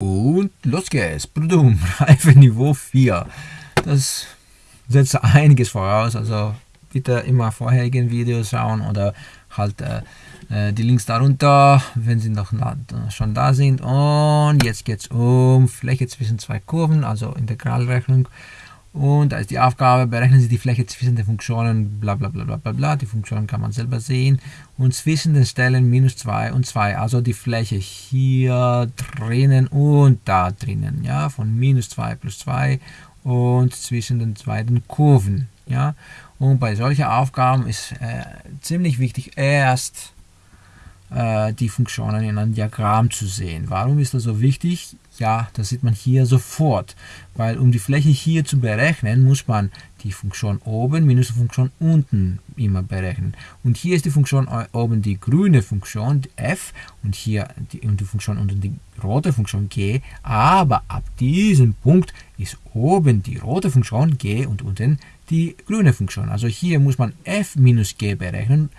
Und los geht's. Blum, Reife Niveau 4. Das setzt einiges voraus. Also bitte immer vorherigen Videos schauen oder halt äh, äh die Links darunter, wenn sie noch schon da sind. Und jetzt geht es um Fläche zwischen zwei Kurven, also Integralrechnung. Und da ist die Aufgabe, berechnen Sie die Fläche zwischen den Funktionen bla bla bla bla bla bla. Die Funktionen kann man selber sehen. Und zwischen den Stellen minus 2 und 2, also die Fläche hier drinnen und da drinnen, ja, von minus 2 plus 2 und zwischen den beiden Kurven, ja. Und bei solchen Aufgaben ist äh, ziemlich wichtig, erst die Funktionen in einem Diagramm zu sehen. Warum ist das so wichtig? Ja, das sieht man hier sofort, weil um die Fläche hier zu berechnen, muss man die Funktion oben minus die Funktion unten immer berechnen. Und hier ist die Funktion oben die grüne Funktion die f und hier die, und die Funktion unten die rote Funktion g, aber ab diesem Punkt ist oben die rote Funktion g und unten die grüne Funktion. Also hier muss man f minus g berechnen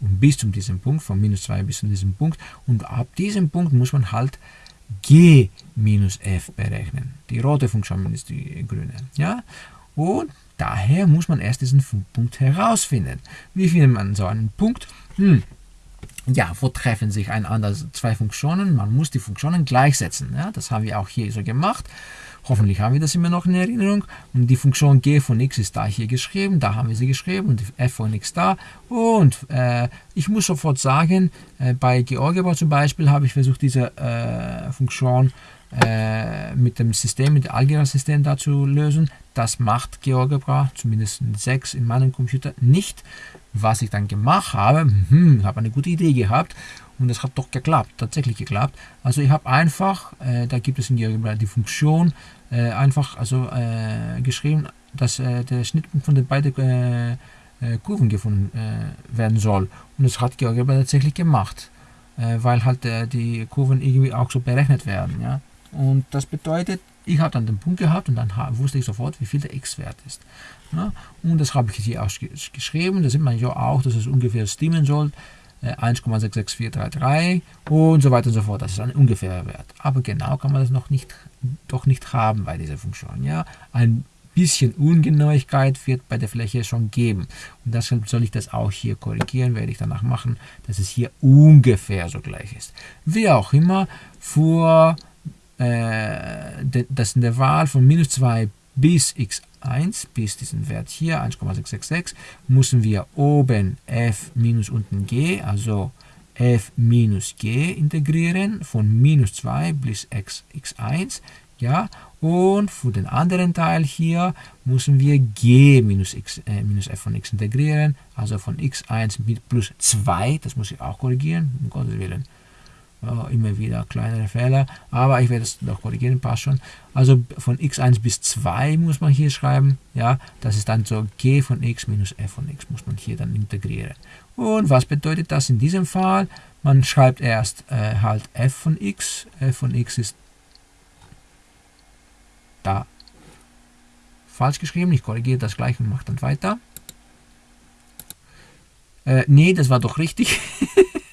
und bis zu diesem Punkt, von minus 2 bis zu diesem Punkt. Und ab diesem Punkt muss man halt g minus f berechnen. Die rote Funktion minus die grüne. Ja? Und daher muss man erst diesen Punkt herausfinden. Wie findet man so einen Punkt? Hm. Ja, wo treffen sich einander zwei Funktionen? Man muss die Funktionen gleichsetzen. Ja? Das haben wir auch hier so gemacht. Hoffentlich haben wir das immer noch in Erinnerung. Und die Funktion g von x ist da hier geschrieben, da haben wir sie geschrieben und f von x da. Und äh, ich muss sofort sagen, äh, bei GeoGebra zum Beispiel habe ich versucht, diese äh, Funktion äh, mit dem System, mit dem Algebra-System da zu lösen. Das macht GeoGebra, zumindest 6 in meinem Computer, nicht. Was ich dann gemacht habe, hm, habe eine gute Idee gehabt und das hat doch geklappt, tatsächlich geklappt. Also ich habe einfach, äh, da gibt es in GeoGebra die Funktion, äh, einfach also äh, geschrieben, dass äh, der Schnittpunkt von den beiden äh, äh, Kurven gefunden werden soll. Und das hat GeoGebra tatsächlich gemacht, weil halt die Kurven irgendwie auch so berechnet werden. Ja? Und das bedeutet, ich habe dann den Punkt gehabt und dann wusste ich sofort, wie viel der x-Wert ist. Ja? Und das habe ich hier ausgeschrieben. Da sieht man ja auch, dass es ungefähr stimmen soll. 1,66433 und so weiter und so fort. Das ist ein ungefährer Wert. Aber genau kann man das noch nicht, doch nicht haben bei dieser Funktion. Ja? Ein bisschen Ungenauigkeit wird bei der Fläche schon geben. Und deshalb soll ich das auch hier korrigieren, werde ich danach machen, dass es hier ungefähr so gleich ist. Wie auch immer, vor äh, das in der Wahl von minus 2 bis x1, bis diesen Wert hier, 1,666, müssen wir oben f minus unten g, also f minus g integrieren, von minus 2 bis x, x1, ja, und für den anderen Teil hier müssen wir g minus, x, äh, minus f von x integrieren, also von x1 mit plus 2, das muss ich auch korrigieren, um Gottes Willen, ja, immer wieder kleinere Fehler, aber ich werde es noch korrigieren, passt schon. Also von x1 bis 2 muss man hier schreiben, ja, das ist dann so g von x minus f von x, muss man hier dann integrieren. Und was bedeutet das in diesem Fall? Man schreibt erst äh, halt f von x, f von x ist da falsch geschrieben, ich korrigiere das gleich und mache dann weiter. Äh, nee, das war doch richtig.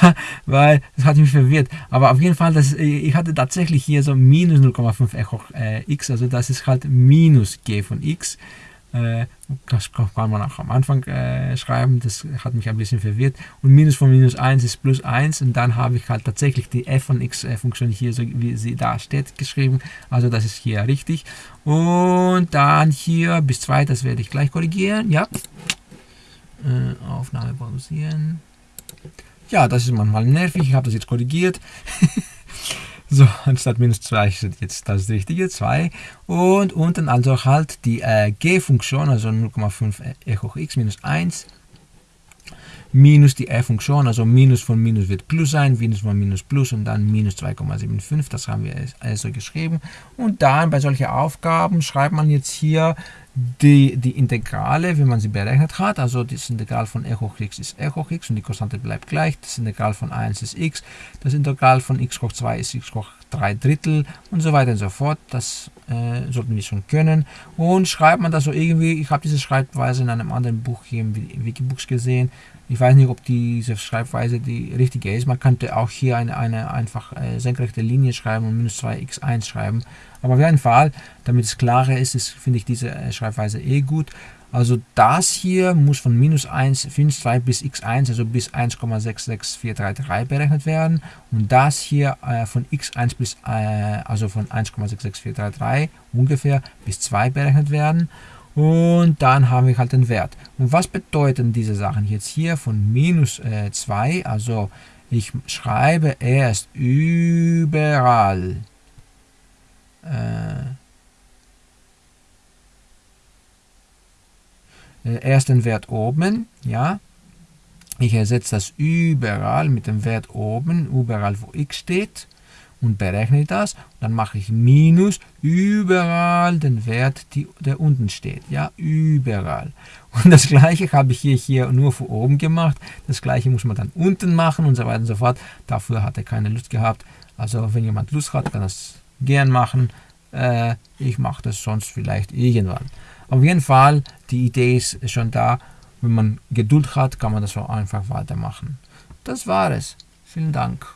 Ja, weil das hat mich verwirrt. Aber auf jeden Fall, das, ich hatte tatsächlich hier so minus 0,5 Echo äh, x, also das ist halt minus g von x. Äh, das kann man auch am Anfang äh, schreiben, das hat mich ein bisschen verwirrt. Und minus von minus 1 ist plus 1 und dann habe ich halt tatsächlich die f von x äh, hier, so wie sie da steht, geschrieben. Also das ist hier richtig. Und dann hier bis 2, das werde ich gleich korrigieren. Ja. Äh, Aufnahme pausieren. Ja, das ist manchmal nervig. Ich habe das jetzt korrigiert. so, anstatt minus 2 ist jetzt das richtige 2. Und unten also halt die äh, G-Funktion, also 0,5 e hoch x minus 1 minus die f-Funktion, also minus von minus wird plus sein, minus von minus plus und dann minus 2,75, das haben wir also geschrieben. Und dann bei solchen Aufgaben schreibt man jetzt hier die, die Integrale, wenn man sie berechnet hat, also das Integral von e hoch x ist e hoch x und die Konstante bleibt gleich, das Integral von 1 ist x, das Integral von x hoch 2 ist x hoch 3 Drittel und so weiter und so fort. Das äh, sollten wir schon können. Und schreibt man das so irgendwie, ich habe diese Schreibweise in einem anderen Buch hier im Wikibooks gesehen. Ich weiß nicht, ob diese Schreibweise die richtige ist. Man könnte auch hier eine, eine einfach äh, senkrechte Linie schreiben und minus 2x1 schreiben. Aber auf jeden Fall, damit es klarer ist, ist finde ich diese äh, Schreibweise eh gut. Also das hier muss von minus 1, minus 2 bis x1, also bis 1,66433 berechnet werden. Und das hier äh, von x1 bis, äh, also von 1,66433 ungefähr bis 2 berechnet werden. Und dann haben wir halt den Wert. Und was bedeuten diese Sachen jetzt hier von minus äh, 2? Also ich schreibe erst überall äh, äh, erst den Wert oben, ja. Ich ersetze das überall mit dem Wert oben, überall wo x steht und berechne das. Dann mache ich minus überall den Wert, die, der unten steht. Ja, überall. Und das gleiche habe ich hier, hier nur für oben gemacht. Das gleiche muss man dann unten machen und so weiter und so fort. Dafür hat er keine Lust gehabt. Also wenn jemand Lust hat, kann das gern machen. Äh, ich mache das sonst vielleicht irgendwann. Auf jeden Fall, die Idee ist schon da. Wenn man Geduld hat, kann man das so einfach weitermachen. Das war es. Vielen Dank.